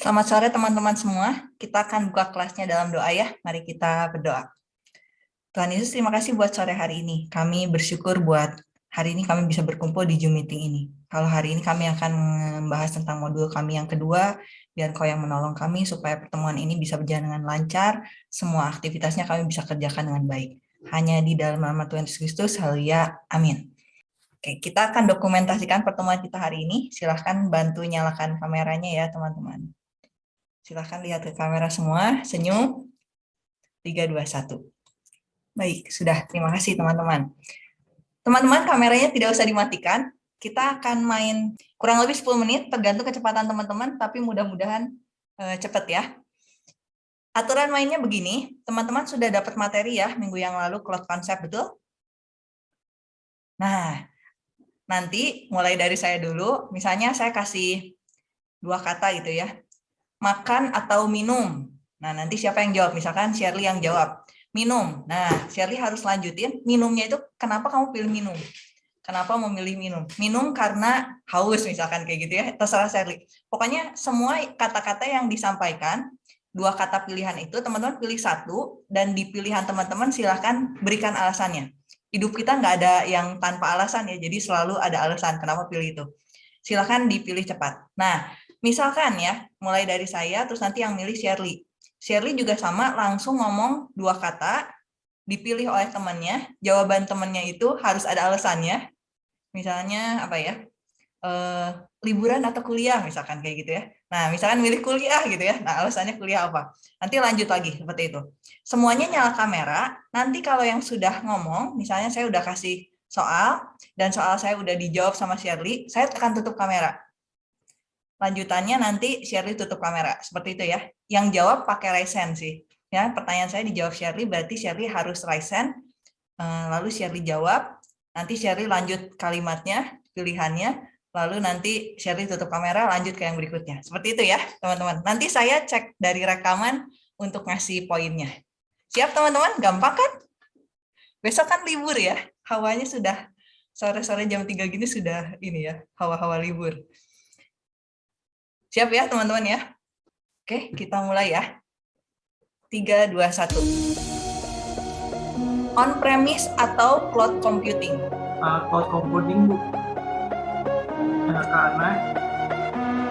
Selamat sore teman-teman semua. Kita akan buka kelasnya dalam doa ya. Mari kita berdoa. Tuhan Yesus, terima kasih buat sore hari ini. Kami bersyukur buat hari ini kami bisa berkumpul di Zoom meeting ini. Kalau hari ini kami akan membahas tentang modul kami yang kedua, biar kau yang menolong kami supaya pertemuan ini bisa berjalan dengan lancar, semua aktivitasnya kami bisa kerjakan dengan baik. Hanya di dalam nama Tuhan Yesus Kristus, haleluya, amin. Oke, kita akan dokumentasikan pertemuan kita hari ini. Silahkan bantu nyalakan kameranya ya, teman-teman. Silahkan lihat ke kamera semua, senyum. 3, 2, 1. Baik, sudah. Terima kasih teman-teman. Teman-teman, kameranya tidak usah dimatikan. Kita akan main kurang lebih 10 menit, tergantung kecepatan teman-teman, tapi mudah-mudahan uh, cepat ya. Aturan mainnya begini, teman-teman sudah dapat materi ya minggu yang lalu, cloud concept, betul? Nah, nanti mulai dari saya dulu, misalnya saya kasih dua kata gitu ya makan atau minum? Nah, nanti siapa yang jawab? Misalkan Shirley yang jawab. Minum. Nah, Shirley harus lanjutin. Minumnya itu kenapa kamu pilih minum? Kenapa memilih minum? Minum karena haus misalkan kayak gitu ya. Terserah Shirley. Pokoknya semua kata-kata yang disampaikan, dua kata pilihan itu teman-teman pilih satu dan di pilihan teman-teman silahkan berikan alasannya. Hidup kita nggak ada yang tanpa alasan ya, jadi selalu ada alasan kenapa pilih itu. Silahkan dipilih cepat. Nah, Misalkan ya, mulai dari saya, terus nanti yang milih Shirley. Shirley juga sama, langsung ngomong dua kata, dipilih oleh temannya, jawaban temannya itu harus ada alasannya. Misalnya, apa ya, eh, liburan atau kuliah, misalkan kayak gitu ya. Nah, misalkan milih kuliah gitu ya, nah alasannya kuliah apa. Nanti lanjut lagi, seperti itu. Semuanya nyala kamera, nanti kalau yang sudah ngomong, misalnya saya udah kasih soal, dan soal saya udah dijawab sama Shirley, saya akan tutup kamera lanjutannya nanti Shirley tutup kamera. Seperti itu ya. Yang jawab pakai raise sih. Ya pertanyaan saya dijawab Shirley berarti Shirley harus raise eh, lalu Shirley jawab nanti Shirley lanjut kalimatnya pilihannya. Lalu nanti Shirley tutup kamera lanjut ke yang berikutnya. Seperti itu ya teman-teman. Nanti saya cek dari rekaman untuk ngasih poinnya. Siap teman-teman? Gampang kan? Besok kan libur ya. Hawanya sudah sore-sore jam 3 gini sudah ini ya hawa-hawa libur Siap ya teman-teman ya? Oke, kita mulai ya. 3, 2, 1. On-premise atau cloud computing? Uh, cloud computing, Bu. Uh, karena uh,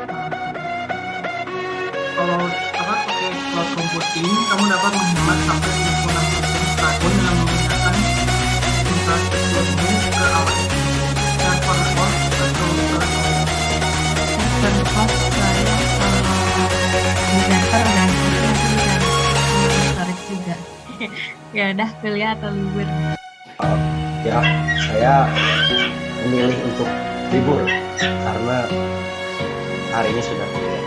kalau apa pakai cloud computing, kamu dapat menghemat sampai 96% tahun dengan memindahkan infrastrukturmu ke AWS ya udah kuliah atau libur. Uh, ya saya memilih untuk libur karena hari ini sudah kuliah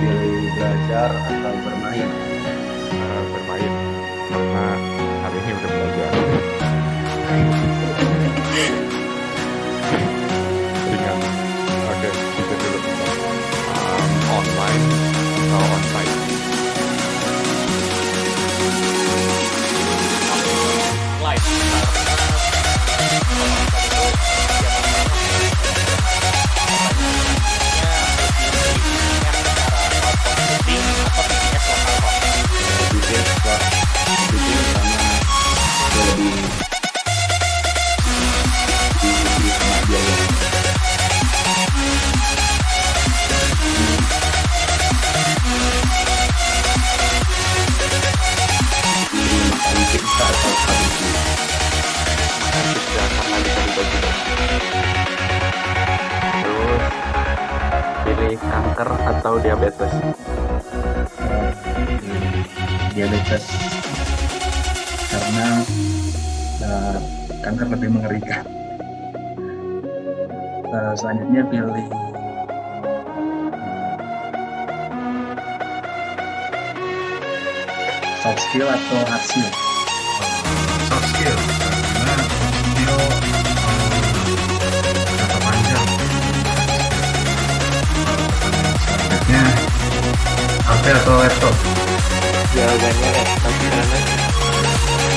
pilih belajar atau bermain. Uh, bermain karena hari ini udah belajar Uh, selanjutnya pilih soft skill atau hard skill? soft skill. Karena skill jangka panjang. Selanjutnya HP atau laptop? Jawabannya laptop karena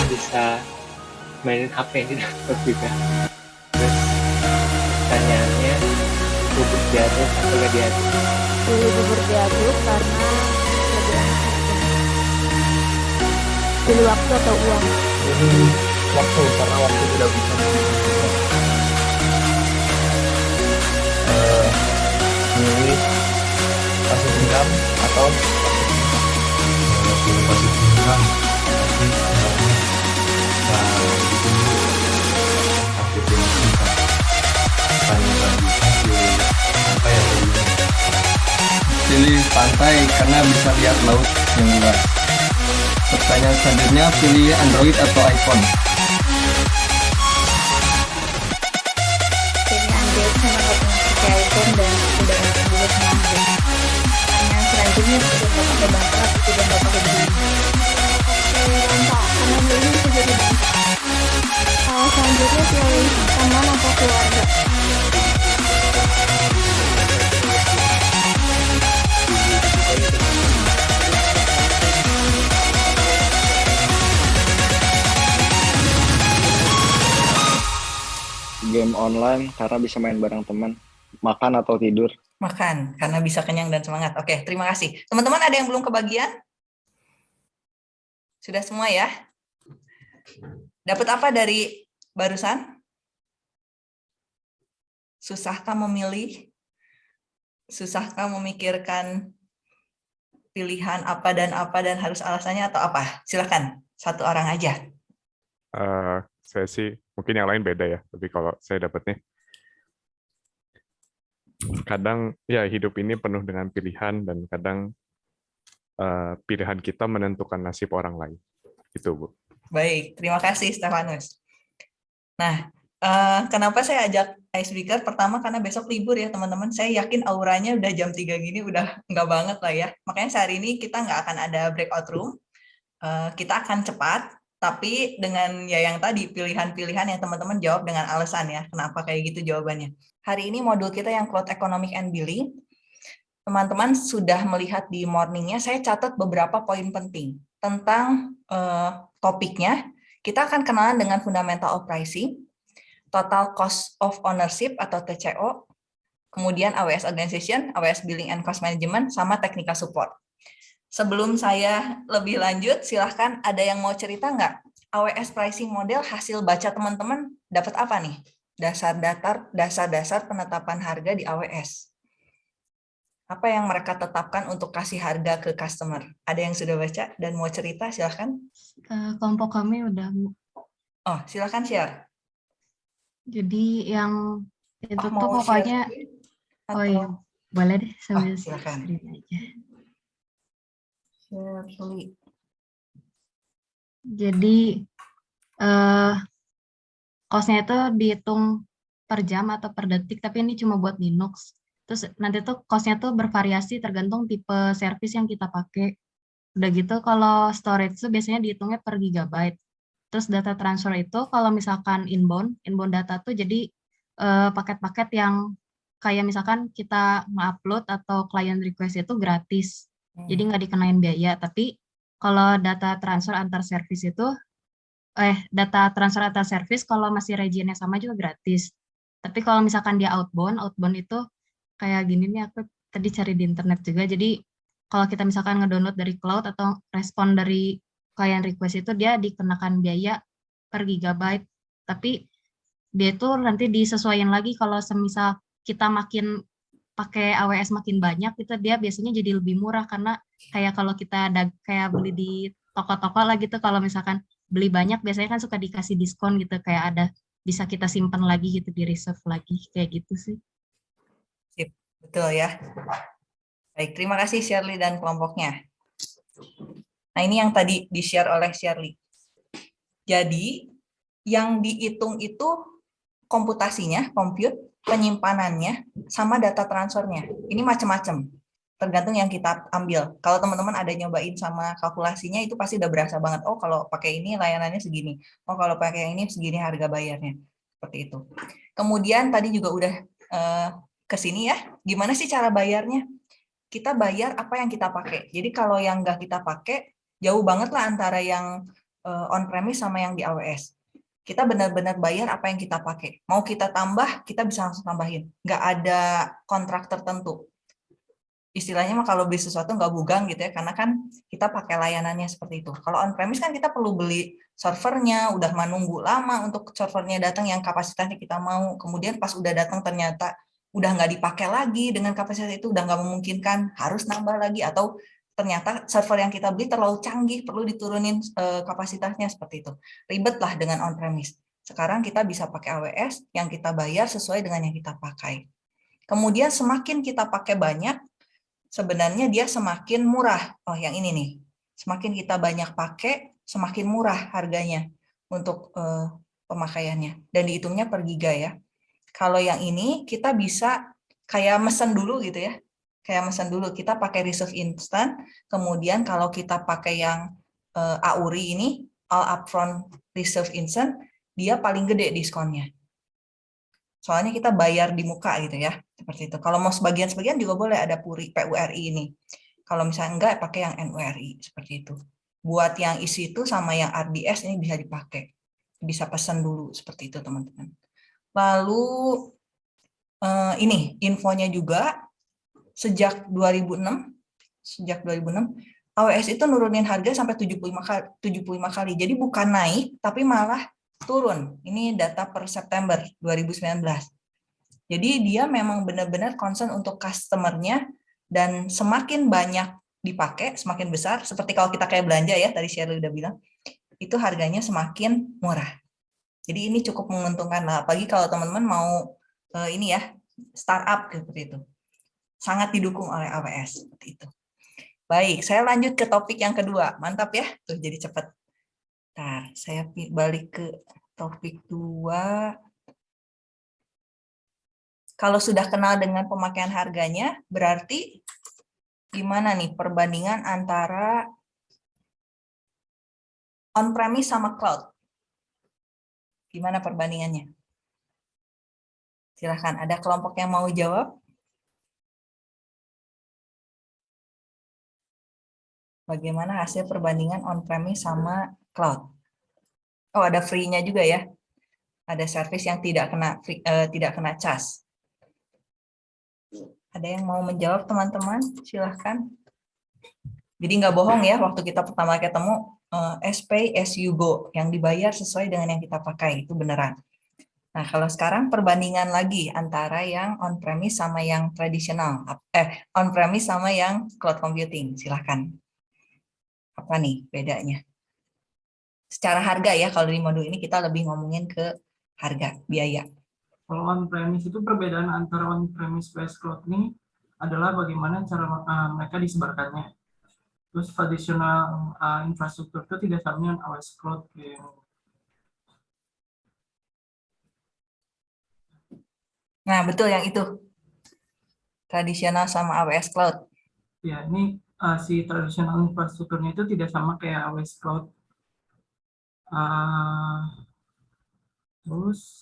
bisa mainin HP di laptop juga diaduk atau gak diaduk pilih bubur diaduk karena lebih enak. Pilih waktu atau uang? Ini waktu karena waktu tidak bisa. Diberikan. Eh, kasih dendam atau pilih kasih dendam. Tapi pilih pantai karena bisa lihat laut yang luas. Pertanyaan selanjutnya pilih Android atau iPhone. pilih Android karena iPhone dan udah enak juga sama Android pertanyaan selanjutnya sudah nggak pakai sudah pilih Uh, selanjutnya pilih teman atau online karena bisa main bareng teman makan atau tidur Makan, karena bisa kenyang dan semangat. Oke, terima kasih. Teman-teman ada yang belum kebagian? Sudah semua ya? Dapat apa dari barusan? Susahkah memilih? Susahkah memikirkan pilihan apa dan apa dan harus alasannya atau apa? Silakan, satu orang aja. Eh, saya sih mungkin yang lain beda ya, tapi kalau saya dapatnya kadang ya hidup ini penuh dengan pilihan dan kadang eh, pilihan kita menentukan nasib orang lain. Itu, Bu. Baik, terima kasih Stefanus. Nah, eh, kenapa saya ajak icebreaker? Pertama karena besok libur ya teman-teman. Saya yakin auranya udah jam 3 gini udah nggak banget lah ya. Makanya sehari ini kita nggak akan ada breakout room. Kita akan cepat, tapi dengan ya yang tadi pilihan-pilihan yang teman-teman jawab dengan alasan ya. Kenapa kayak gitu jawabannya. Hari ini modul kita yang Cloud Economic and Billing. Teman-teman sudah melihat di morningnya, saya catat beberapa poin penting tentang eh, topiknya. Kita akan kenalan dengan fundamental of pricing, total cost of ownership atau TCO, kemudian AWS organization, AWS billing and cost management, sama technical support. Sebelum saya lebih lanjut, silahkan ada yang mau cerita nggak? AWS pricing model hasil baca teman-teman dapat apa nih? Dasar-dasar dasar-dasar penetapan harga di AWS. Apa yang mereka tetapkan untuk kasih harga ke customer? Ada yang sudah baca dan mau cerita, silahkan. Eh, kelompok kami udah Oh, silahkan share. jadi yang itu Oh, tuh pokoknya share oh atau- iya boleh deh sambil silakan. screen aja. Jadi eh cost-nya itu dihitung per jam atau per detik, tapi ini cuma buat Linux. Terus nanti tuh cost-nya tuh bervariasi tergantung tipe service yang kita pakai. Udah gitu kalau storage tuh biasanya dihitungnya per gigabyte. Terus data transfer itu kalau misalkan inbound, inbound data tuh jadi eh, paket-paket yang kayak misalkan kita nge-upload atau client request itu gratis. Jadi nggak dikenain biaya, tapi kalau data transfer antar service itu eh data transfer antar service kalau masih regionnya sama juga gratis. Tapi kalau misalkan dia outbound, outbound itu kayak gini nih aku tadi cari di internet juga. Jadi kalau kita misalkan ngedownload dari cloud atau respon dari client request itu dia dikenakan biaya per gigabyte. Tapi dia itu nanti disesuaikan lagi kalau semisal kita makin pakai AWS makin banyak itu dia biasanya jadi lebih murah karena kayak kalau kita ada kayak beli di toko-toko lah gitu kalau misalkan beli banyak biasanya kan suka dikasih diskon gitu kayak ada bisa kita simpan lagi gitu di reserve lagi kayak gitu sih. Sip, betul ya. Baik, terima kasih Shirley dan kelompoknya. Nah, ini yang tadi di-share oleh Shirley. Jadi, yang dihitung itu komputasinya, compute, penyimpanannya, sama data transfernya. Ini macam-macam, tergantung yang kita ambil. Kalau teman-teman ada nyobain sama kalkulasinya, itu pasti udah berasa banget. Oh, kalau pakai ini layanannya segini. Oh, kalau pakai yang ini segini harga bayarnya. Seperti itu. Kemudian tadi juga udah eh, ke sini ya. Gimana sih cara bayarnya? Kita bayar apa yang kita pakai. Jadi kalau yang nggak kita pakai, jauh banget lah antara yang eh, on-premise sama yang di AWS. Kita benar-benar bayar apa yang kita pakai. Mau kita tambah, kita bisa langsung tambahin. Nggak ada kontrak tertentu. Istilahnya mah kalau beli sesuatu nggak bugang gitu ya, karena kan kita pakai layanannya seperti itu. Kalau on-premise kan kita perlu beli servernya, udah menunggu lama untuk servernya datang yang kapasitasnya kita mau. Kemudian pas udah datang ternyata udah nggak dipakai lagi dengan kapasitas itu, udah nggak memungkinkan, harus nambah lagi. Atau ternyata server yang kita beli terlalu canggih, perlu diturunin eh, kapasitasnya seperti itu. Ribet lah dengan on-premise. Sekarang kita bisa pakai AWS yang kita bayar sesuai dengan yang kita pakai. Kemudian semakin kita pakai banyak, sebenarnya dia semakin murah. Oh, yang ini nih. Semakin kita banyak pakai, semakin murah harganya untuk uh, pemakaiannya. Dan dihitungnya per giga ya. Kalau yang ini kita bisa kayak mesen dulu gitu ya. Kayak mesen dulu, kita pakai reserve instant, kemudian kalau kita pakai yang uh, AURI ini, all upfront reserve instant, dia paling gede diskonnya. Soalnya kita bayar di muka gitu ya, seperti itu. Kalau mau sebagian-sebagian juga boleh ada PURI, PURI ini. Kalau misalnya enggak, pakai yang NURI, seperti itu. Buat yang isi itu sama yang RDS ini bisa dipakai. Bisa pesan dulu, seperti itu teman-teman. Lalu eh, ini infonya juga, sejak 2006, sejak 2006, AWS itu nurunin harga sampai 75 kali, 75 kali. Jadi bukan naik, tapi malah turun. Ini data per September 2019. Jadi dia memang benar-benar concern untuk customer-nya dan semakin banyak dipakai, semakin besar. Seperti kalau kita kayak belanja ya, tadi Shirley udah bilang, itu harganya semakin murah. Jadi ini cukup menguntungkan lah, apalagi kalau teman-teman mau uh, ini ya, startup seperti itu. Sangat didukung oleh AWS seperti itu. Baik, saya lanjut ke topik yang kedua. Mantap ya, tuh jadi cepat. Nah, saya balik ke topik dua. Kalau sudah kenal dengan pemakaian harganya, berarti gimana nih perbandingan antara on-premise sama cloud? Gimana perbandingannya? Silahkan, ada kelompok yang mau jawab? Bagaimana hasil perbandingan on-premise sama cloud? Oh, ada free-nya juga ya. Ada service yang tidak kena free, uh, tidak kena cas. Ada yang mau menjawab teman-teman? Silahkan. Jadi nggak bohong ya, waktu kita pertama ketemu, uh, as pay as go, yang dibayar sesuai dengan yang kita pakai, itu beneran. Nah, kalau sekarang perbandingan lagi antara yang on-premise sama yang tradisional, eh, on-premise sama yang cloud computing, silahkan apa nih bedanya? Secara harga ya, kalau di modul ini kita lebih ngomongin ke harga, biaya. Kalau on-premise itu perbedaan antara on-premise based cloud ini adalah bagaimana cara uh, mereka disebarkannya. Terus tradisional uh, infrastruktur itu tidak sama dengan AWS Cloud. Nah, betul yang itu. Tradisional sama AWS Cloud. Ya, ini uh, si tradisional infrastrukturnya itu tidak sama kayak AWS Cloud. Uh, terus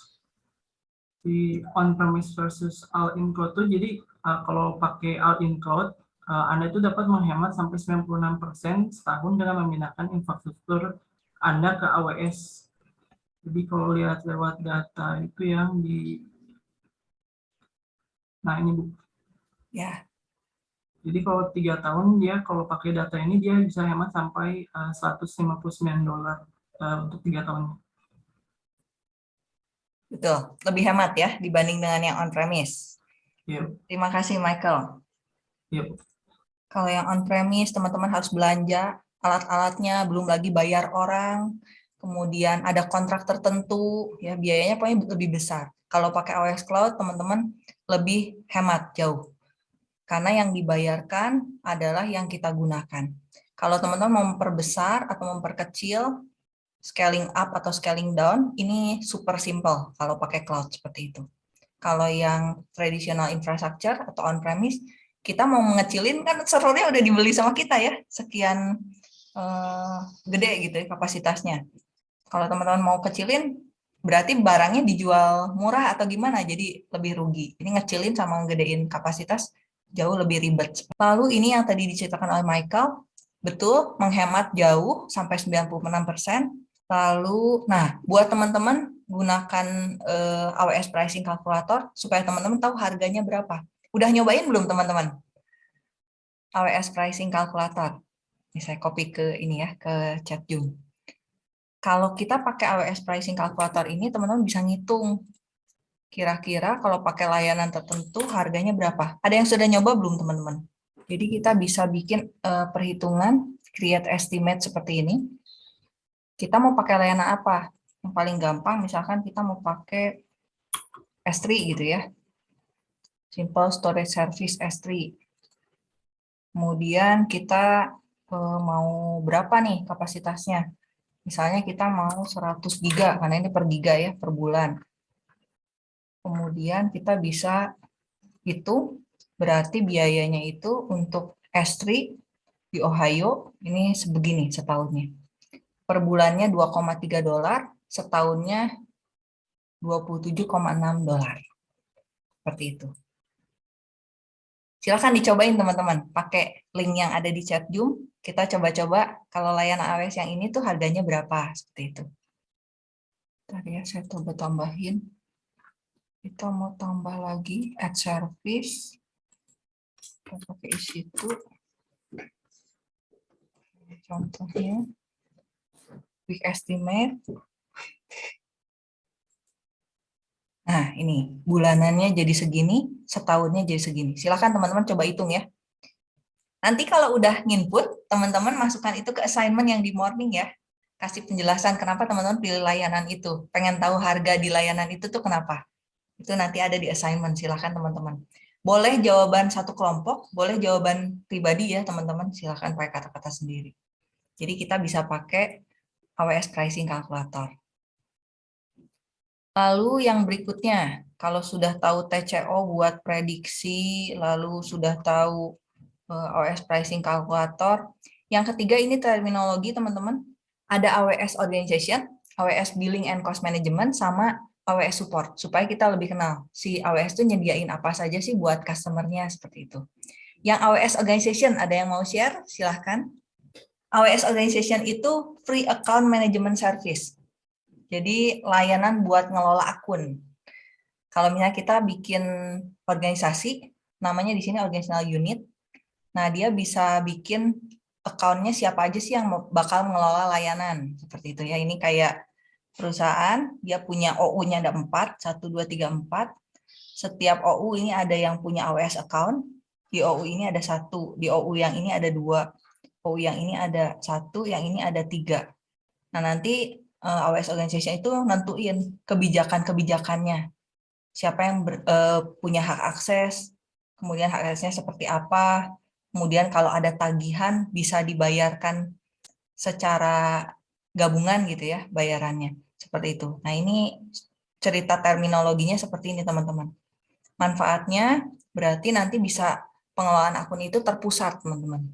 di on-premise versus all-in cloud itu jadi uh, kalau pakai all-in cloud uh, Anda itu dapat menghemat sampai 96% setahun dengan memindahkan infrastruktur Anda ke AWS. Jadi kalau lihat lewat data itu yang di Nah, ini Bu. Ya. Jadi kalau tiga tahun dia kalau pakai data ini dia bisa hemat sampai uh, 159 dolar uh, untuk tiga tahun. Betul, lebih hemat ya dibanding dengan yang on-premise. Yep. Terima kasih Michael. Yep. Kalau yang on-premise teman-teman harus belanja alat-alatnya, belum lagi bayar orang, kemudian ada kontrak tertentu, ya biayanya pokoknya lebih besar. Kalau pakai AWS Cloud teman-teman lebih hemat jauh karena yang dibayarkan adalah yang kita gunakan. Kalau teman-teman memperbesar atau memperkecil, scaling up atau scaling down, ini super simple kalau pakai cloud seperti itu. Kalau yang traditional infrastructure atau on-premise, kita mau mengecilin kan servernya udah dibeli sama kita ya, sekian uh, gede gitu ya kapasitasnya. Kalau teman-teman mau kecilin, berarti barangnya dijual murah atau gimana, jadi lebih rugi. Ini ngecilin sama ngedein kapasitas, jauh lebih ribet. Lalu ini yang tadi diceritakan oleh Michael, betul menghemat jauh sampai 96%, Lalu, nah, buat teman-teman gunakan eh, AWS Pricing Calculator supaya teman-teman tahu harganya berapa. Udah nyobain belum teman-teman? AWS Pricing Calculator. Ini saya copy ke ini ya, ke chat Zoom. Kalau kita pakai AWS Pricing Calculator ini, teman-teman bisa ngitung kira-kira kalau pakai layanan tertentu harganya berapa. Ada yang sudah nyoba belum teman-teman? Jadi kita bisa bikin uh, perhitungan, create estimate seperti ini. Kita mau pakai layanan apa? Yang paling gampang misalkan kita mau pakai S3 gitu ya. Simple Storage Service S3. Kemudian kita uh, mau berapa nih kapasitasnya? Misalnya kita mau 100 giga, karena ini per giga ya, per bulan. Kemudian kita bisa hitung Berarti biayanya itu untuk S3 di Ohio ini sebegini setahunnya. Per bulannya 2,3 dolar, setahunnya 27,6 dolar. Seperti itu. Silahkan dicobain teman-teman, pakai link yang ada di chat Zoom, kita coba-coba kalau layanan AWS yang ini tuh harganya berapa, seperti itu. Tadi ya, saya coba tambahin. Kita mau tambah lagi, add service. Kita pakai isi itu. Contohnya. Quick estimate. Nah ini bulanannya jadi segini setahunnya jadi segini. Silakan teman-teman coba hitung ya. Nanti kalau udah nginput teman-teman masukkan itu ke assignment yang di morning ya. Kasih penjelasan kenapa teman-teman pilih layanan itu. Pengen tahu harga di layanan itu tuh kenapa itu nanti ada di assignment silakan teman-teman boleh jawaban satu kelompok, boleh jawaban pribadi ya teman-teman, silahkan pakai kata-kata sendiri. Jadi kita bisa pakai AWS Pricing Calculator. Lalu yang berikutnya, kalau sudah tahu TCO buat prediksi, lalu sudah tahu eh, AWS Pricing Calculator, yang ketiga ini terminologi teman-teman, ada AWS Organization, AWS Billing and Cost Management, sama AWS support supaya kita lebih kenal si AWS itu nyediain apa saja sih buat customernya seperti itu. Yang AWS organization ada yang mau share? Silahkan. AWS organization itu free account management service. Jadi layanan buat ngelola akun. Kalau misalnya kita bikin organisasi, namanya di sini organizational unit. Nah, dia bisa bikin accountnya siapa aja sih yang bakal mengelola layanan seperti itu ya. Ini kayak perusahaan, dia punya OU-nya ada 4, 1, 2, 3, 4. Setiap OU ini ada yang punya AWS account, di OU ini ada satu, di OU yang ini ada dua, OU yang ini ada satu, yang ini ada tiga. Nah nanti uh, AWS Organization itu nentuin kebijakan-kebijakannya. Siapa yang ber, uh, punya hak akses, kemudian hak aksesnya seperti apa, kemudian kalau ada tagihan bisa dibayarkan secara gabungan gitu ya bayarannya seperti itu. Nah ini cerita terminologinya seperti ini teman-teman. Manfaatnya berarti nanti bisa pengelolaan akun itu terpusat teman-teman.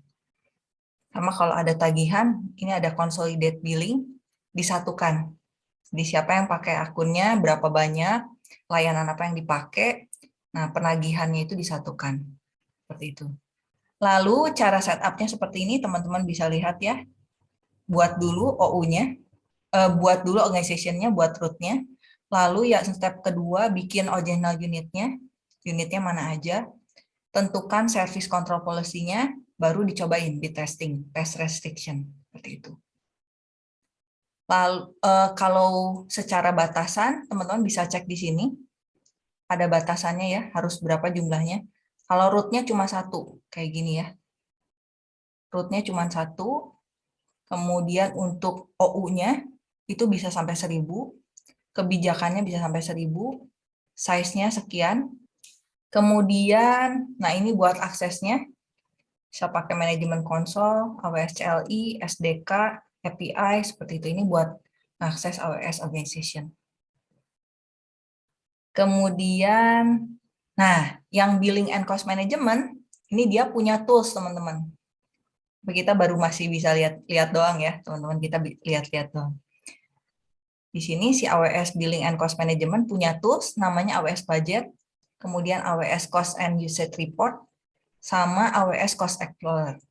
Sama kalau ada tagihan, ini ada consolidate billing, disatukan. Di siapa yang pakai akunnya, berapa banyak, layanan apa yang dipakai, nah penagihannya itu disatukan. Seperti itu. Lalu cara setupnya seperti ini teman-teman bisa lihat ya buat dulu OU-nya, uh, eh, buat dulu organization-nya, buat root-nya. Lalu ya step kedua bikin original unit-nya, unitnya mana aja. Tentukan service control policy-nya, baru dicobain di testing, test restriction, seperti itu. Lalu uh, kalau secara batasan, teman-teman bisa cek di sini. Ada batasannya ya, harus berapa jumlahnya. Kalau root-nya cuma satu, kayak gini ya. Root-nya cuma satu, Kemudian untuk OU-nya itu bisa sampai 1000, kebijakannya bisa sampai 1000, size-nya sekian. Kemudian, nah ini buat aksesnya, bisa pakai manajemen konsol, AWS CLI, SDK, API, seperti itu. Ini buat akses AWS Organization. Kemudian, nah yang billing and cost management, ini dia punya tools teman-teman kita baru masih bisa lihat lihat doang ya teman-teman kita lihat-lihat doang. Di sini si AWS Billing and Cost Management punya tools namanya AWS Budget, kemudian AWS Cost and Usage Report, sama AWS Cost Explorer.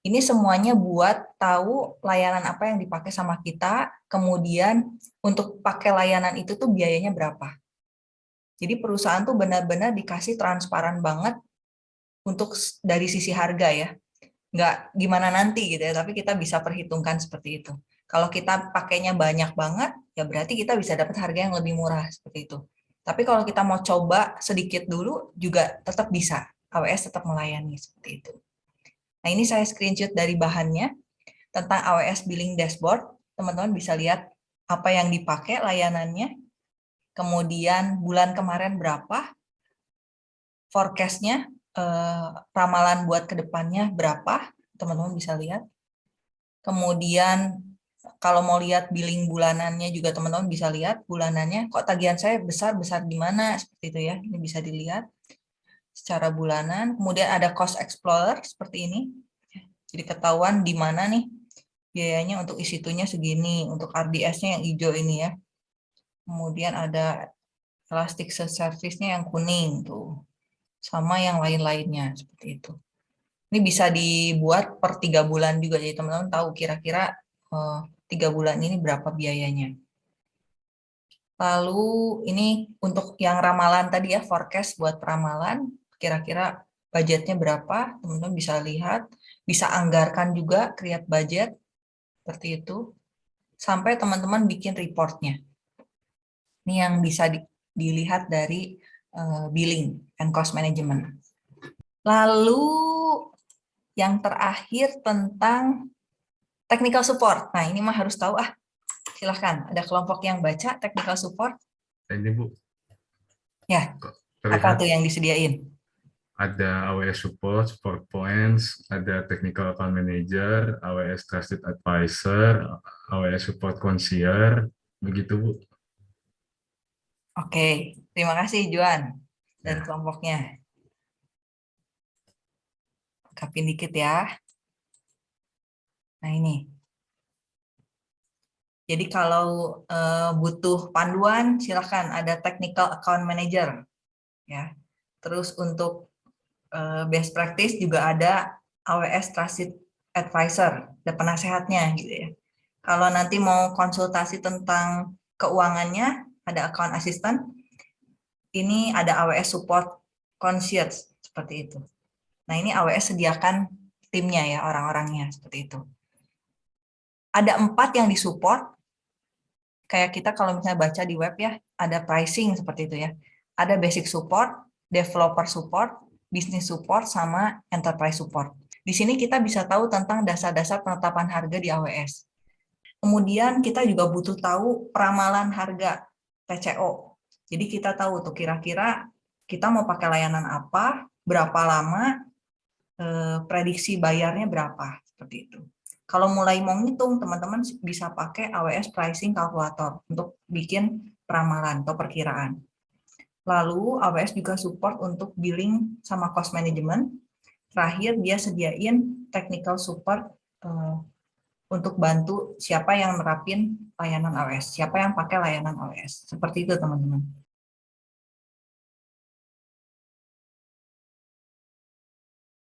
Ini semuanya buat tahu layanan apa yang dipakai sama kita, kemudian untuk pakai layanan itu tuh biayanya berapa. Jadi perusahaan tuh benar-benar dikasih transparan banget untuk dari sisi harga ya. Nggak gimana nanti gitu ya, tapi kita bisa perhitungkan seperti itu. Kalau kita pakainya banyak banget, ya berarti kita bisa dapat harga yang lebih murah seperti itu. Tapi kalau kita mau coba sedikit dulu, juga tetap bisa. AWS tetap melayani seperti itu. Nah, ini saya screenshot dari bahannya tentang AWS Billing Dashboard. Teman-teman bisa lihat apa yang dipakai layanannya, kemudian bulan kemarin berapa, forecast-nya, eh, ramalan buat ke depannya berapa, teman-teman bisa lihat. Kemudian kalau mau lihat billing bulanannya juga teman-teman bisa lihat bulanannya, kok tagihan saya besar-besar di mana, seperti itu ya, ini bisa dilihat secara bulanan. Kemudian ada cost explorer seperti ini. Jadi ketahuan di mana nih biayanya untuk isitunya segini, untuk RDS-nya yang hijau ini ya. Kemudian ada Elasticsearch service-nya yang kuning tuh. Sama yang lain-lainnya seperti itu. Ini bisa dibuat per tiga bulan juga, jadi teman-teman tahu kira-kira eh, tiga bulan ini berapa biayanya. Lalu ini untuk yang ramalan tadi ya, forecast buat ramalan, kira-kira budgetnya berapa, teman-teman bisa lihat, bisa anggarkan juga, create budget, seperti itu, sampai teman-teman bikin reportnya. Ini yang bisa di, dilihat dari uh, billing and cost management. Lalu yang terakhir tentang technical support. Nah ini mah harus tahu ah, silahkan ada kelompok yang baca technical support. Ini Bu. Ya, Terlihat. apa tuh yang disediain? ada AWS Support, Support Points, ada Technical Account Manager, AWS Trusted Advisor, AWS Support Concierge, begitu Bu. Oke, terima kasih Juan dan Ya. kelompoknya. Kapin dikit ya. Nah ini. Jadi kalau eh, butuh panduan, silakan ada Technical Account Manager. Ya. Terus untuk eh, best practice juga ada AWS Trusted Advisor, ada penasehatnya gitu ya. Kalau nanti mau konsultasi tentang keuangannya, ada account assistant. Ini ada AWS Support Concierge, seperti itu. Nah ini AWS sediakan timnya ya, orang-orangnya, seperti itu. Ada empat yang disupport, kayak kita kalau misalnya baca di web ya, ada pricing seperti itu ya. Ada basic support, developer support, business support, sama enterprise support. Di sini kita bisa tahu tentang dasar-dasar penetapan harga di AWS. Kemudian kita juga butuh tahu peramalan harga TCO. Jadi kita tahu tuh kira-kira kita mau pakai layanan apa, berapa lama, eh, prediksi bayarnya berapa, seperti itu. Kalau mulai mau ngitung, teman-teman bisa pakai AWS Pricing Calculator untuk bikin peramalan atau perkiraan. Lalu AWS juga support untuk billing sama cost management. Terakhir dia sediain technical support uh, untuk bantu siapa yang nerapin layanan AWS, siapa yang pakai layanan AWS. Seperti itu teman-teman.